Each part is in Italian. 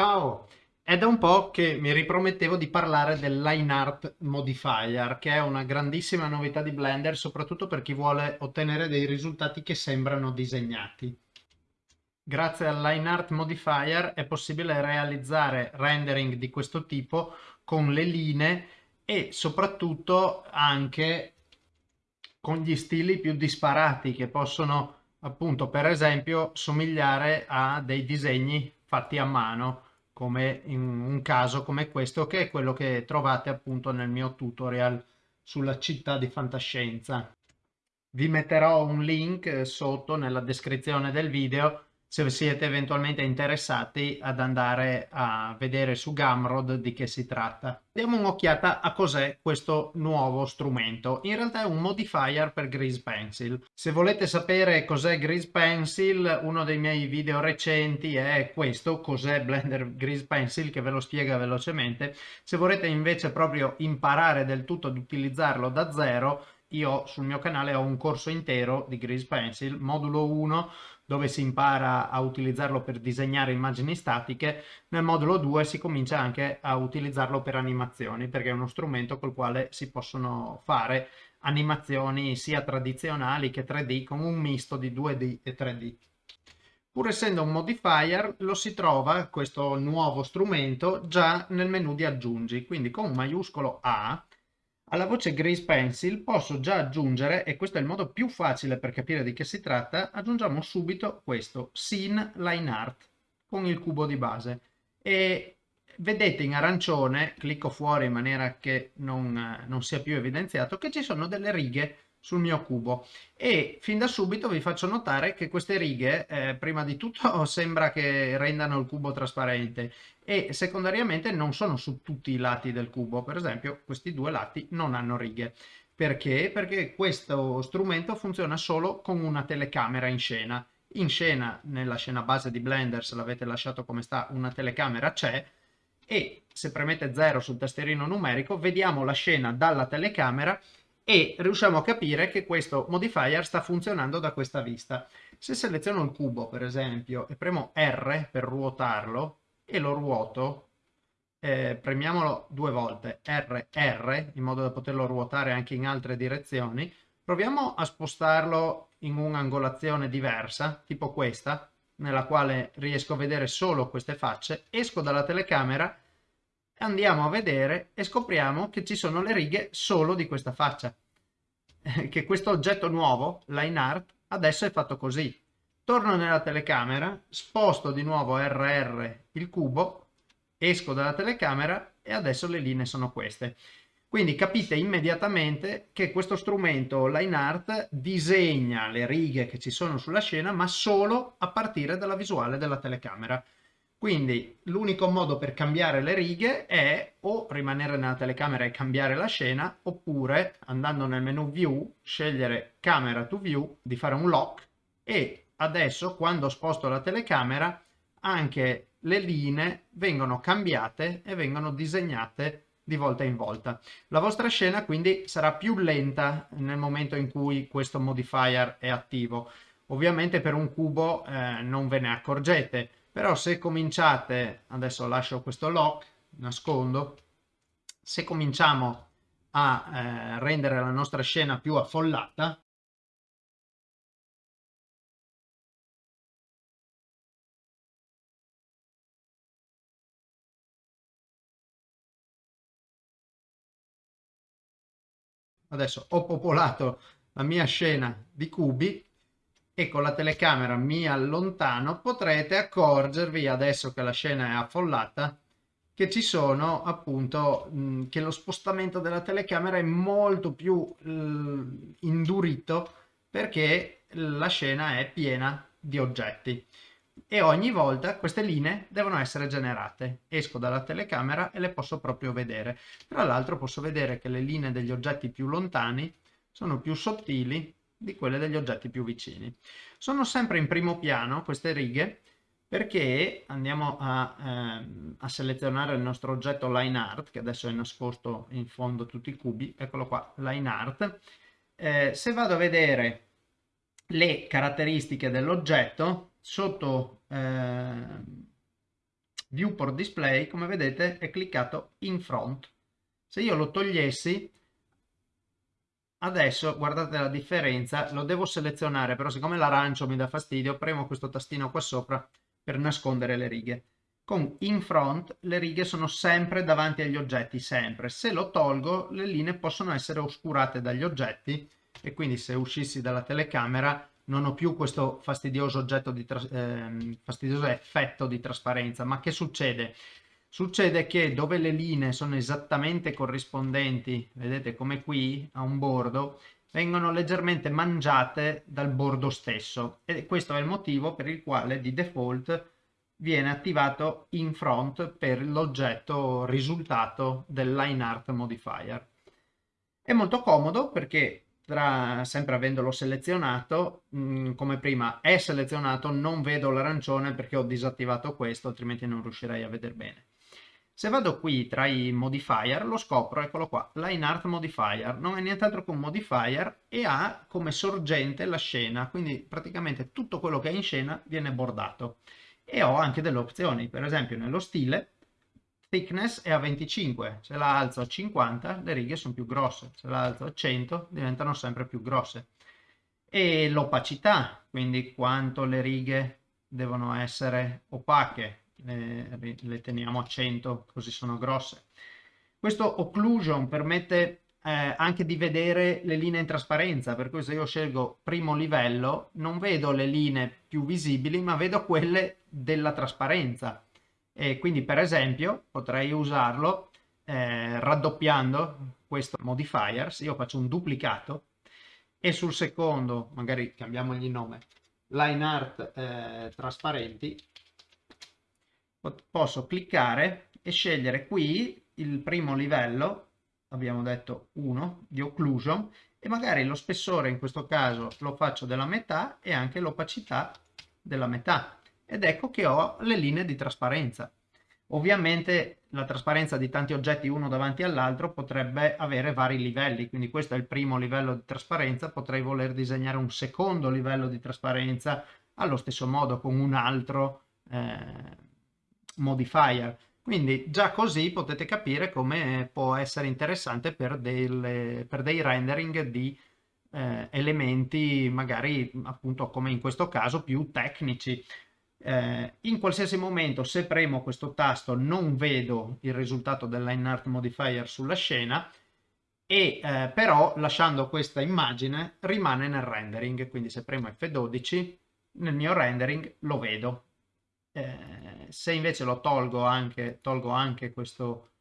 Ciao! È da un po' che mi ripromettevo di parlare del Line Art Modifier, che è una grandissima novità di Blender, soprattutto per chi vuole ottenere dei risultati che sembrano disegnati. Grazie al Line Art Modifier è possibile realizzare rendering di questo tipo con le linee e soprattutto anche con gli stili più disparati che possono appunto per esempio somigliare a dei disegni fatti a mano come in un caso come questo che è quello che trovate appunto nel mio tutorial sulla città di fantascienza. Vi metterò un link sotto nella descrizione del video se siete eventualmente interessati ad andare a vedere su Gumroad di che si tratta. Diamo un'occhiata a cos'è questo nuovo strumento. In realtà è un modifier per Grease Pencil. Se volete sapere cos'è Grease Pencil, uno dei miei video recenti è questo, cos'è Blender Grease Pencil, che ve lo spiega velocemente. Se volete invece proprio imparare del tutto ad utilizzarlo da zero, io sul mio canale ho un corso intero di Grease Pencil, modulo 1, dove si impara a utilizzarlo per disegnare immagini statiche, nel modulo 2 si comincia anche a utilizzarlo per animazioni, perché è uno strumento col quale si possono fare animazioni sia tradizionali che 3D, con un misto di 2D e 3D. Pur essendo un modifier, lo si trova, questo nuovo strumento, già nel menu di aggiungi, quindi con un maiuscolo A alla voce Grease Pencil posso già aggiungere, e questo è il modo più facile per capire di che si tratta, aggiungiamo subito questo, Scene Line Art, con il cubo di base. E vedete in arancione, clicco fuori in maniera che non, non sia più evidenziato, che ci sono delle righe sul mio cubo. E fin da subito vi faccio notare che queste righe eh, prima di tutto sembra che rendano il cubo trasparente e secondariamente non sono su tutti i lati del cubo. Per esempio questi due lati non hanno righe. Perché? Perché questo strumento funziona solo con una telecamera in scena. In scena nella scena base di Blender se l'avete lasciato come sta una telecamera c'è e se premete 0 sul tastierino numerico vediamo la scena dalla telecamera e riusciamo a capire che questo modifier sta funzionando da questa vista. Se seleziono il cubo, per esempio, e premo R per ruotarlo e lo ruoto, eh, premiamolo due volte, R, R, in modo da poterlo ruotare anche in altre direzioni, proviamo a spostarlo in un'angolazione diversa, tipo questa, nella quale riesco a vedere solo queste facce, esco dalla telecamera andiamo a vedere e scopriamo che ci sono le righe solo di questa faccia. che questo oggetto nuovo, line art, adesso è fatto così. Torno nella telecamera, sposto di nuovo RR il cubo, esco dalla telecamera e adesso le linee sono queste. Quindi capite immediatamente che questo strumento line art disegna le righe che ci sono sulla scena ma solo a partire dalla visuale della telecamera. Quindi l'unico modo per cambiare le righe è o rimanere nella telecamera e cambiare la scena oppure andando nel menu view scegliere camera to view di fare un lock e adesso quando sposto la telecamera anche le linee vengono cambiate e vengono disegnate di volta in volta. La vostra scena quindi sarà più lenta nel momento in cui questo modifier è attivo. Ovviamente per un cubo eh, non ve ne accorgete, però se cominciate, adesso lascio questo lock, nascondo, se cominciamo a eh, rendere la nostra scena più affollata, adesso ho popolato la mia scena di cubi e con la telecamera mi allontano potrete accorgervi adesso che la scena è affollata che ci sono appunto mh, che lo spostamento della telecamera è molto più mh, indurito perché la scena è piena di oggetti. E ogni volta queste linee devono essere generate. Esco dalla telecamera e le posso proprio vedere. Tra l'altro posso vedere che le linee degli oggetti più lontani sono più sottili di quelle degli oggetti più vicini. Sono sempre in primo piano queste righe perché andiamo a, ehm, a, selezionare il nostro oggetto line art che adesso è nascosto in fondo tutti i cubi eccolo qua line art eh, se vado a vedere le caratteristiche dell'oggetto sotto eh, viewport display, come vedete è cliccato in front. Se io lo togliessi, adesso guardate la differenza, lo devo selezionare, però siccome l'arancio mi dà fastidio, premo questo tastino qua sopra per nascondere le righe. Con in front le righe sono sempre davanti agli oggetti, sempre. Se lo tolgo le linee possono essere oscurate dagli oggetti e quindi se uscissi dalla telecamera non ho più questo fastidioso, di eh, fastidioso effetto di trasparenza. Ma che succede? Succede che dove le linee sono esattamente corrispondenti, vedete come qui, a un bordo, vengono leggermente mangiate dal bordo stesso e questo è il motivo per il quale di default viene attivato in front per l'oggetto risultato del line art modifier. È molto comodo perché tra, sempre avendolo selezionato, mh, mm, come prima è selezionato, non vedo l'arancione perché ho disattivato questo, altrimenti non riuscirei a vedere bene. Se vado qui tra i modifier, lo scopro, eccolo qua, Line Art Modifier, non è nient'altro che un modifier e ha come sorgente la scena, quindi praticamente tutto quello che è in scena viene bordato. E ho anche delle opzioni, per esempio nello stile thickness è a 25, se la alzo a 50 le righe sono più grosse, se la alzo a 100 diventano sempre più grosse. E l'opacità, quindi quanto le righe devono essere opache, le, le, teniamo a 100 così sono grosse. Questo occlusion permette eh, anche di vedere le linee in trasparenza, per cui se io scelgo primo livello non vedo le linee più visibili ma vedo quelle della trasparenza e quindi per esempio potrei usarlo eh, raddoppiando questo modifiers, io faccio un duplicato e sul secondo, magari cambiamogli il nome, line art eh, trasparenti, posso cliccare e scegliere qui il primo livello, abbiamo detto 1, di occlusion, e magari lo spessore in questo caso lo faccio della metà e anche l'opacità della metà ed ecco che ho le linee di trasparenza. Ovviamente la trasparenza di tanti oggetti uno davanti all'altro potrebbe avere vari livelli, quindi questo è il primo livello di trasparenza, potrei voler disegnare un secondo livello di trasparenza allo stesso modo con un altro eh, modifier. Quindi già così potete capire come può essere interessante per, delle, per dei rendering di eh, elementi magari appunto come in questo caso più tecnici. Eh, in qualsiasi momento se premo questo tasto non vedo il risultato del line art modifier sulla scena e eh, però lasciando questa immagine rimane nel rendering. Quindi se premo F12 nel mio rendering lo vedo. Eh, se invece lo tolgo anche, tolgo anche questo,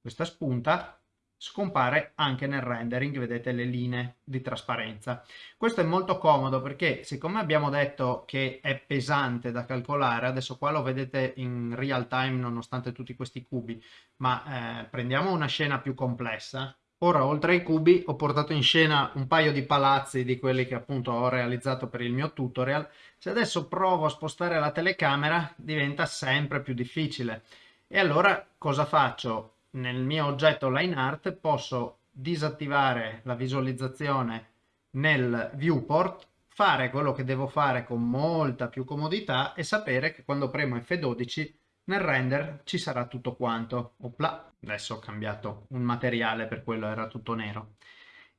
questa spunta scompare anche nel rendering, vedete le linee di trasparenza. Questo è molto comodo perché siccome abbiamo detto che è pesante da calcolare, adesso qua lo vedete in real time nonostante tutti questi cubi, ma eh, prendiamo una scena più complessa. Ora oltre ai cubi ho portato in scena un paio di palazzi di quelli che appunto ho realizzato per il mio tutorial. Se adesso provo a spostare la telecamera diventa sempre più difficile. E allora cosa faccio? nel mio oggetto line art posso disattivare la visualizzazione nel viewport, fare quello che devo fare con molta più comodità e sapere che quando premo F12 nel render ci sarà tutto quanto. Opla, adesso ho cambiato un materiale per quello era tutto nero.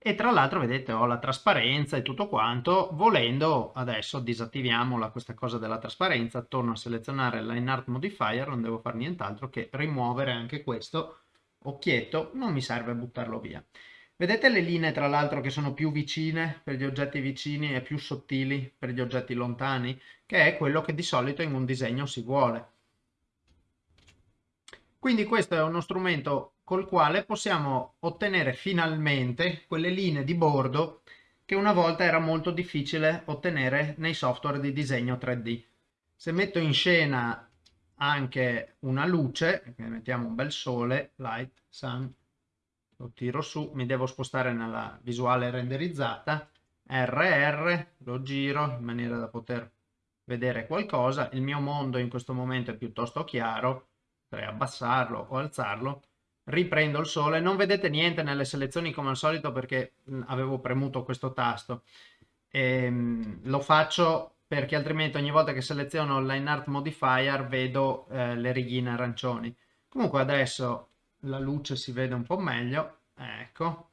E tra l'altro vedete ho la trasparenza e tutto quanto, volendo adesso disattiviamola questa cosa della trasparenza, torno a selezionare il line art modifier, non devo fare nient'altro che rimuovere anche questo occhietto, non mi serve buttarlo via. Vedete le linee tra l'altro che sono più vicine per gli oggetti vicini e più sottili per gli oggetti lontani, che è quello che di solito in un disegno si vuole. Quindi questo è uno strumento col quale possiamo ottenere finalmente quelle linee di bordo che una volta era molto difficile ottenere nei software di disegno 3D. Se metto in scena anche una luce, mettiamo un bel sole, light, sun, lo tiro su, mi devo spostare nella visuale renderizzata, RR, lo giro in maniera da poter vedere qualcosa, il mio mondo in questo momento è piuttosto chiaro, potrei abbassarlo o alzarlo, riprendo il sole, non vedete niente nelle selezioni come al solito perché avevo premuto questo tasto, e, ehm, lo faccio perché altrimenti ogni volta che seleziono line art modifier vedo eh, le righine arancioni. Comunque adesso la luce si vede un po' meglio, ecco,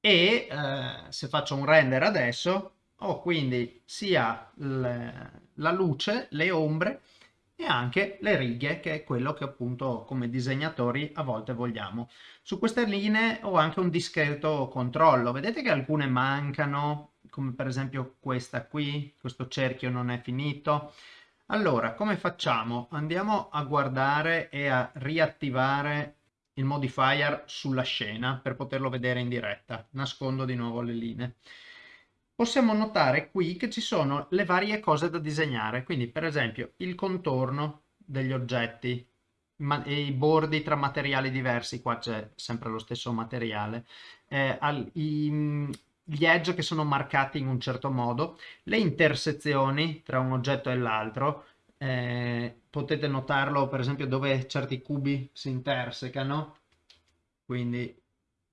e eh, se faccio un render adesso ho quindi sia la luce, le ombre e anche le righe che è quello che appunto come disegnatori a volte vogliamo. Su queste linee ho anche un discreto controllo, vedete che alcune mancano, come per esempio questa qui, questo cerchio non è finito. Allora, come facciamo? Andiamo a guardare e a riattivare il modifier sulla scena per poterlo vedere in diretta. Nascondo di nuovo le linee possiamo notare qui che ci sono le varie cose da disegnare, quindi per esempio il contorno degli oggetti, i bordi tra materiali diversi, qua c'è sempre lo stesso materiale, eh, al, i, gli edge che sono marcati in un certo modo, le intersezioni tra un oggetto e l'altro, eh, potete notarlo per esempio dove certi cubi si intersecano, quindi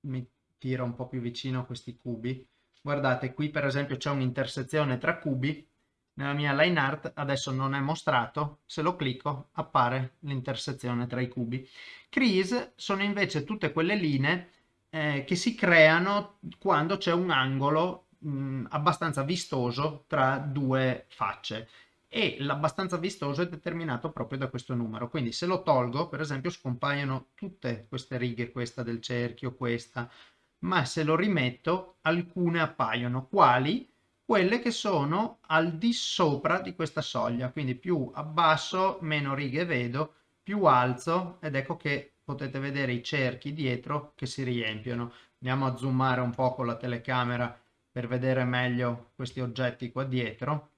mi tiro un po' più vicino questi cubi, Guardate, qui per esempio c'è un'intersezione tra cubi, nella mia line art adesso non è mostrato, se lo clicco appare l'intersezione tra i cubi. Crease sono invece tutte quelle linee eh, che si creano quando c'è un angolo mh, abbastanza vistoso tra due facce. E l'abbastanza vistoso è determinato proprio da questo numero. Quindi se lo tolgo per esempio scompaiono tutte queste righe questa del cerchio questa ma se lo rimetto alcune appaiono. Quali? Quelle che sono al di sopra di questa soglia, quindi più abbasso, meno righe vedo, più alzo ed ecco che potete vedere i cerchi dietro che si riempiono. Andiamo a zoomare un po' con la telecamera per vedere meglio questi oggetti qua dietro.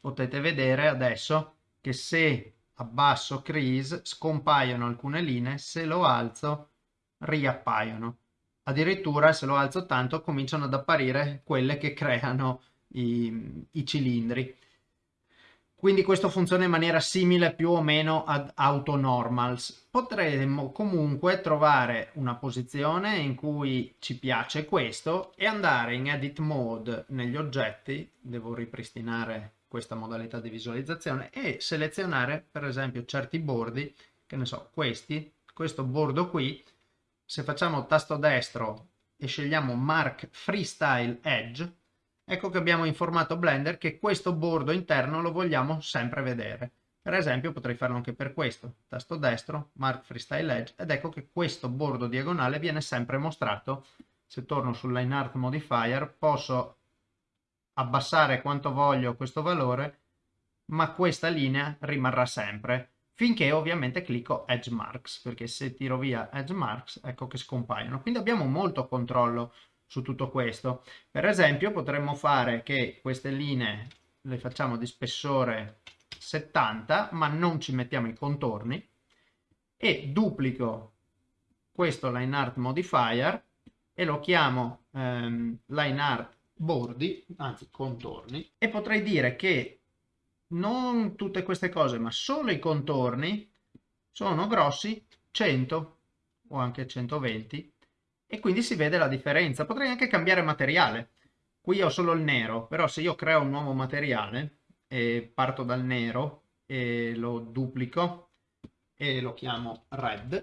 Potete vedere adesso che se abbasso crease scompaiono alcune linee, se lo alzo riappaiono addirittura se lo alzo tanto cominciano ad apparire quelle che creano i, i cilindri. Quindi questo funziona in maniera simile più o meno ad AutoNormals. Potremmo comunque trovare una posizione in cui ci piace questo e andare in Edit Mode negli oggetti, devo ripristinare questa modalità di visualizzazione, e selezionare per esempio certi bordi, che ne so, questi, questo bordo qui, se facciamo tasto destro e scegliamo Mark Freestyle Edge, ecco che abbiamo informato Blender che questo bordo interno lo vogliamo sempre vedere. Per esempio potrei farlo anche per questo, tasto destro, Mark Freestyle Edge, ed ecco che questo bordo diagonale viene sempre mostrato. Se torno sul Line Art Modifier posso abbassare quanto voglio questo valore, ma questa linea rimarrà sempre finché ovviamente clicco Edge Marks, perché se tiro via Edge Marks ecco che scompaiono. Quindi abbiamo molto controllo su tutto questo. Per esempio potremmo fare che queste linee le facciamo di spessore 70, ma non ci mettiamo i contorni, e duplico questo line art modifier e lo chiamo ehm, line art bordi, anzi contorni, e potrei dire che non tutte queste cose, ma solo i contorni sono grossi 100 o anche 120 e quindi si vede la differenza. Potrei anche cambiare materiale. Qui ho solo il nero, però se io creo un nuovo materiale e parto dal nero e lo duplico e lo chiamo red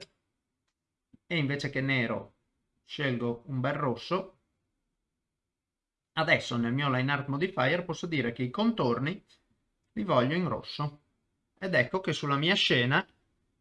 e invece che nero scelgo un bel rosso, adesso nel mio line art modifier posso dire che i contorni li voglio in rosso. Ed ecco che sulla mia scena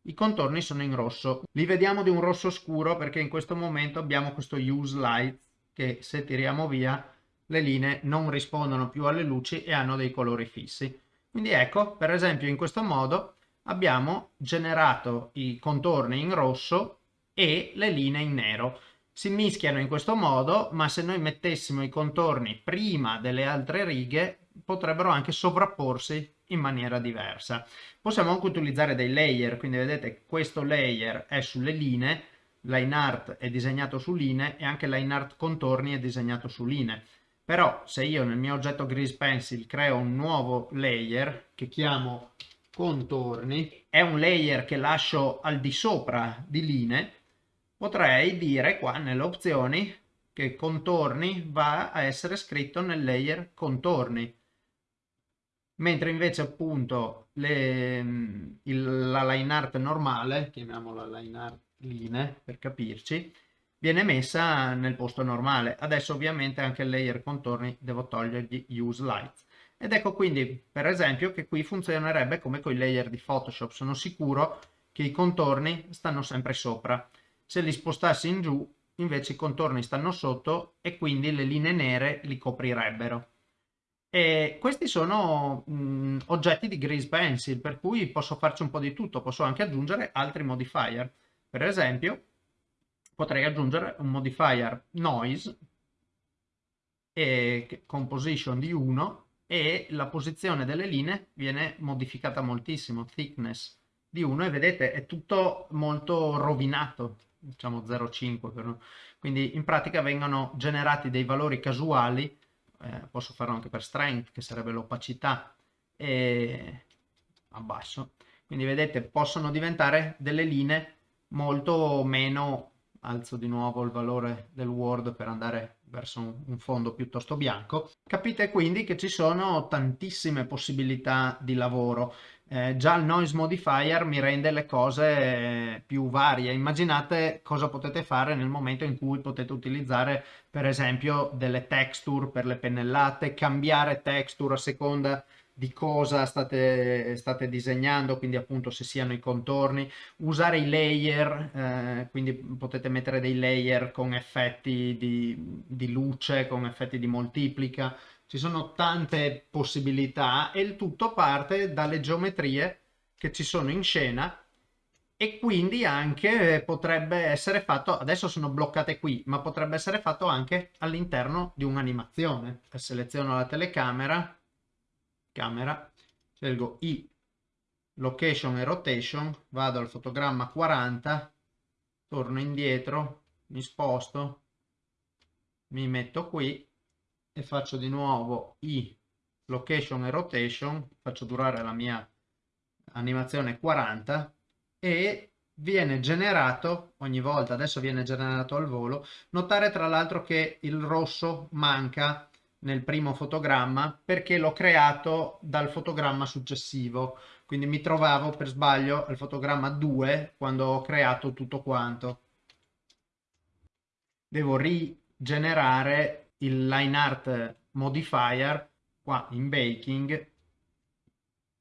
i contorni sono in rosso. Li vediamo di un rosso scuro perché in questo momento abbiamo questo use light che se tiriamo via le linee non rispondono più alle luci e hanno dei colori fissi. Quindi ecco, per esempio in questo modo abbiamo generato i contorni in rosso e le linee in nero. Si mischiano in questo modo, ma se noi mettessimo i contorni prima delle altre righe potrebbero anche sovrapporsi in maniera diversa. Possiamo anche utilizzare dei layer, quindi vedete questo layer è sulle linee, line art è disegnato su linee e anche line art contorni è disegnato su linee. Però se io nel mio oggetto Grease Pencil creo un nuovo layer che chiamo contorni, è un layer che lascio al di sopra di linee, potrei dire qua nelle opzioni che contorni va a essere scritto nel layer contorni mentre invece appunto le, il, la line art normale, chiamiamola line art linee per capirci, viene messa nel posto normale. Adesso ovviamente anche il layer contorni devo togliergli use lights. Ed ecco quindi per esempio che qui funzionerebbe come con i layer di Photoshop. Sono sicuro che i contorni stanno sempre sopra. Se li spostassi in giù invece i contorni stanno sotto e quindi le linee nere li coprirebbero. E questi sono mh, oggetti di Grease Pencil, per cui posso farci un po' di tutto, posso anche aggiungere altri modifier. Per esempio, potrei aggiungere un modifier noise e composition di 1 e la posizione delle linee viene modificata moltissimo, thickness di 1 e vedete è tutto molto rovinato, diciamo 0,5 quindi in pratica vengono generati dei valori casuali eh, posso farlo anche per strength che sarebbe l'opacità e abbasso quindi vedete possono diventare delle linee molto meno alzo di nuovo il valore del Word per andare verso un, fondo piuttosto bianco. Capite quindi che ci sono tantissime possibilità di lavoro. Eh, già il noise modifier mi rende le cose più varie. Immaginate cosa potete fare nel momento in cui potete utilizzare per esempio delle texture per le pennellate, cambiare texture a seconda di cosa state, state, disegnando, quindi appunto se siano i contorni, usare i layer, eh, quindi potete mettere dei layer con effetti di, di, luce, con effetti di moltiplica, ci sono tante possibilità e il tutto parte dalle geometrie che ci sono in scena e quindi anche potrebbe essere fatto, adesso sono bloccate qui, ma potrebbe essere fatto anche all'interno di un'animazione. Seleziono la telecamera, camera, scelgo i location e rotation, vado al fotogramma 40, torno indietro, mi sposto, mi metto qui e faccio di nuovo i location e rotation, faccio durare la mia animazione 40 e viene generato ogni volta, adesso viene generato al volo, notare tra l'altro che il rosso manca nel primo fotogramma perché l'ho creato dal fotogramma successivo. Quindi mi trovavo per sbaglio al fotogramma 2 quando ho creato tutto quanto. Devo rigenerare il line art modifier qua in baking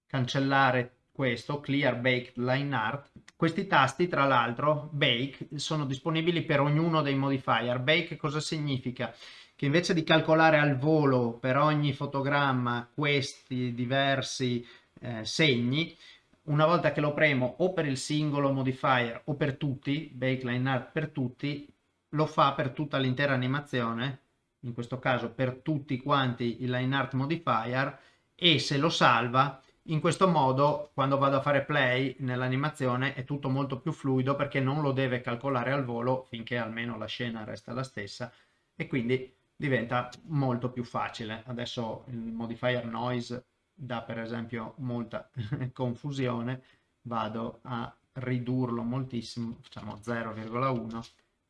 cancellare questo clear baked line art. Questi tasti tra l'altro bake sono disponibili per ognuno dei modifier. Bake cosa significa? Che invece di calcolare al volo per ogni fotogramma questi diversi eh, segni, una volta che lo premo o per il singolo modifier o per tutti, bakeline art per tutti, lo fa per tutta l'intera animazione, in questo caso per tutti quanti i line art modifier e se lo salva in questo modo quando vado a fare play nell'animazione è tutto molto più fluido perché non lo deve calcolare al volo finché almeno la scena resta la stessa e quindi diventa molto più facile. Adesso il modifier noise dà per esempio molta confusione, vado a ridurlo moltissimo, facciamo 0,1,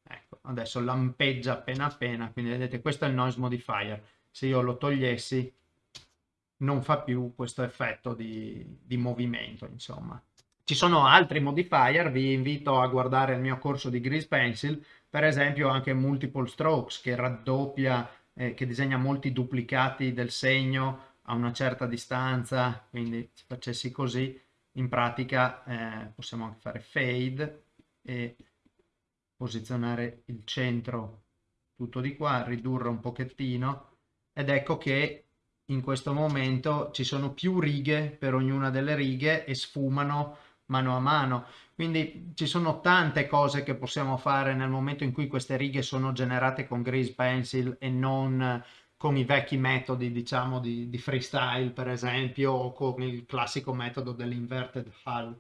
ecco, adesso lampeggia appena appena, quindi vedete questo è il noise modifier, se io lo togliessi non fa più questo effetto di, di movimento, insomma. Ci sono altri modifier, vi invito a guardare il mio corso di Grease Pencil, per esempio anche multiple strokes che raddoppia, eh, che disegna molti duplicati del segno a una certa distanza, quindi se facessi così in pratica eh, possiamo anche fare fade e posizionare il centro tutto di qua, ridurre un pochettino ed ecco che in questo momento ci sono più righe per ognuna delle righe e sfumano mano a mano. Quindi ci sono tante cose che possiamo fare nel momento in cui queste righe sono generate con Grease Pencil e non con i vecchi metodi, diciamo, di, di freestyle, per esempio, o con il classico metodo dell'inverted hull.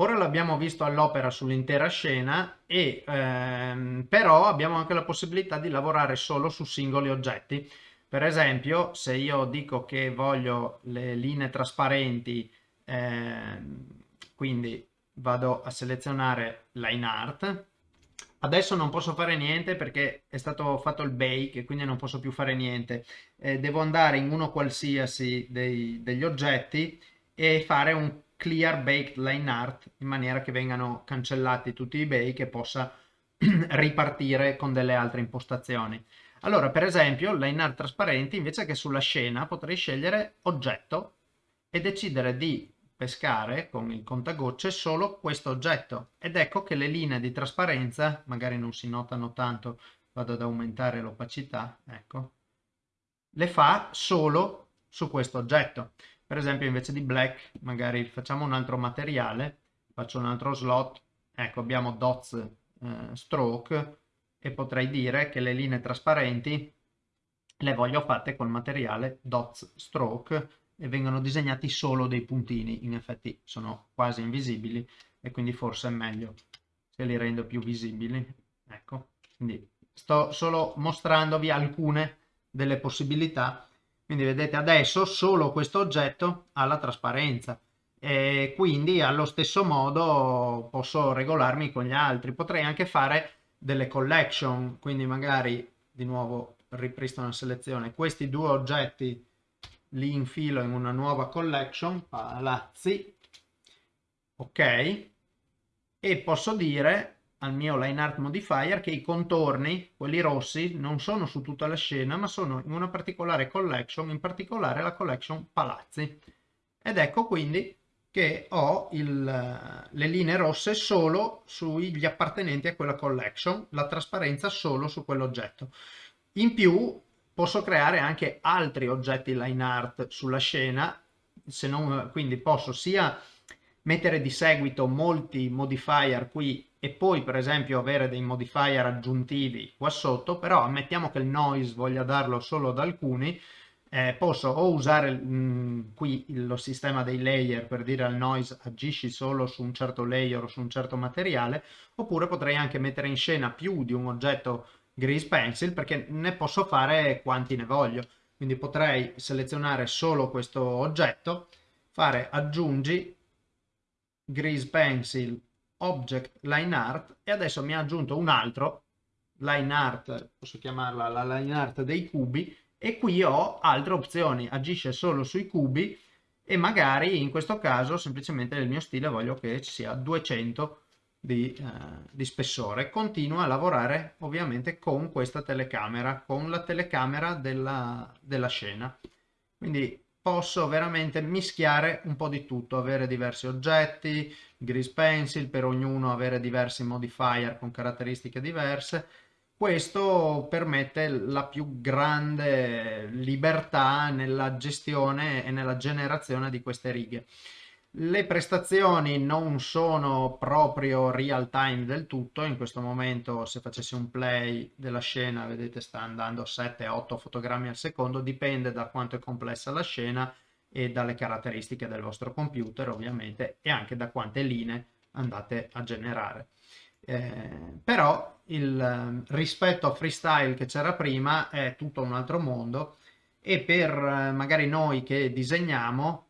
Ora l'abbiamo visto all'opera sull'intera scena e ehm, però abbiamo anche la possibilità di lavorare solo su singoli oggetti. Per esempio, se io dico che voglio le linee trasparenti eh, quindi vado a selezionare line art Adesso non posso fare niente perché è stato fatto il bake quindi non posso più fare niente. Eh, devo andare in uno qualsiasi dei, degli oggetti e fare un clear baked line art in maniera che vengano cancellati tutti i bake e possa ripartire con delle altre impostazioni. Allora, per esempio, line art trasparenti, invece che sulla scena, potrei scegliere oggetto e decidere di pescare con il contagocce solo questo oggetto ed ecco che le linee di trasparenza magari non si notano tanto vado ad aumentare l'opacità ecco le fa solo su questo oggetto per esempio invece di black magari facciamo un altro materiale faccio un altro slot ecco abbiamo dots eh, stroke e potrei dire che le linee trasparenti le voglio fatte col materiale dots stroke e vengono disegnati solo dei puntini, in effetti sono quasi invisibili e quindi forse è meglio se li rendo più visibili. Ecco, quindi sto solo mostrandovi alcune delle possibilità. Quindi vedete adesso solo questo oggetto ha la trasparenza e quindi allo stesso modo posso regolarmi con gli altri. Potrei anche fare delle collection, quindi magari di nuovo ripristino la selezione. Questi due oggetti li infilo in una nuova collection, palazzi, ok, e posso dire al mio line art modifier che i contorni, quelli rossi, non sono su tutta la scena, ma sono in una particolare collection, in particolare la collection palazzi. Ed ecco quindi che ho il, le linee rosse solo sugli appartenenti a quella collection, la trasparenza solo su quell'oggetto. In più posso creare anche altri oggetti line art sulla scena, non, quindi posso sia mettere di seguito molti modifier qui e poi per esempio avere dei modifier aggiuntivi qua sotto, però ammettiamo che il noise voglia darlo solo ad alcuni, eh, posso o usare mh, mm, qui lo sistema dei layer per dire al noise agisci solo su un certo layer o su un certo materiale, oppure potrei anche mettere in scena più di un oggetto Grease Pencil perché ne posso fare quanti ne voglio. Quindi potrei selezionare solo questo oggetto, fare aggiungi Grease Pencil Object Line Art e adesso mi ha aggiunto un altro line art, posso chiamarla la line art dei cubi e qui ho altre opzioni, agisce solo sui cubi e magari in questo caso semplicemente nel mio stile voglio che ci sia 200 di, eh, di, spessore. Continua a lavorare ovviamente con questa telecamera, con la telecamera della, della scena. Quindi posso veramente mischiare un po' di tutto, avere diversi oggetti, grease pencil, per ognuno avere diversi modifier con caratteristiche diverse. Questo permette la più grande libertà nella gestione e nella generazione di queste righe. Le prestazioni non sono proprio real time del tutto, in questo momento se facessi un play della scena vedete sta andando 7-8 fotogrammi al secondo, dipende da quanto è complessa la scena e dalle caratteristiche del vostro computer ovviamente e anche da quante linee andate a generare. Eh, però il ehm, rispetto a freestyle che c'era prima è tutto un altro mondo e per eh, magari noi che disegniamo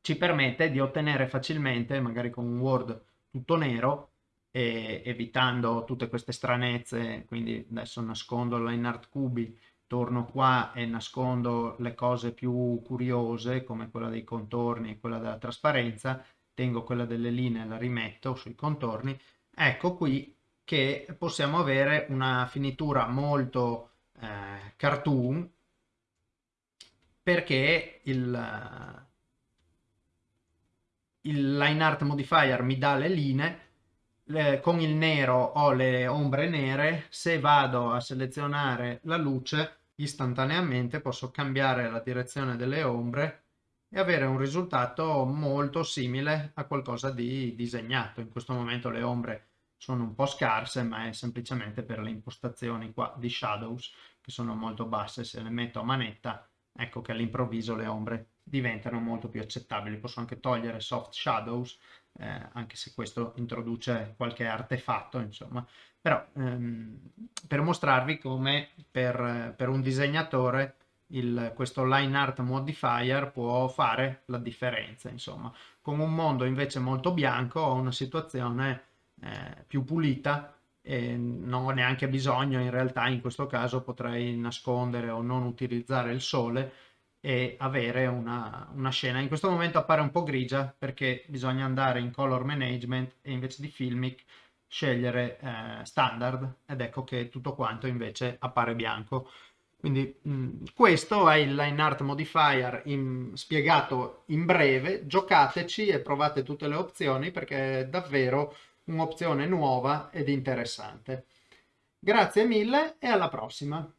ci permette di ottenere facilmente, magari con un Word tutto nero, e evitando tutte queste stranezze, quindi adesso nascondo la in art cubi, torno qua e nascondo le cose più curiose come quella dei contorni e quella della trasparenza, tengo quella delle linee, la rimetto sui contorni, ecco qui che possiamo avere una finitura molto eh, cartoon perché il, il line art modifier mi dà le linee, le, con il nero ho le ombre nere, se vado a selezionare la luce istantaneamente posso cambiare la direzione delle ombre e avere un risultato molto simile a qualcosa di disegnato. In questo momento le ombre sono un po' scarse ma è semplicemente per le impostazioni qua di shadows che sono molto basse, se le metto a manetta ecco che all'improvviso le ombre diventano molto più accettabili. Posso anche togliere soft shadows, eh, anche se questo introduce qualche artefatto, insomma. Però ehm, per mostrarvi come per, per un disegnatore il, questo line art modifier può fare la differenza, insomma. Con un mondo invece molto bianco ho una situazione eh, più pulita e non ho neanche bisogno, in realtà in questo caso potrei nascondere o non utilizzare il sole e avere una, una, scena. In questo momento appare un po' grigia perché bisogna andare in color management e invece di filmic scegliere eh, standard ed ecco che tutto quanto invece appare bianco. Quindi mh, questo è il line art modifier in, spiegato in breve, giocateci e provate tutte le opzioni perché è davvero un'opzione nuova ed interessante. Grazie mille e alla prossima!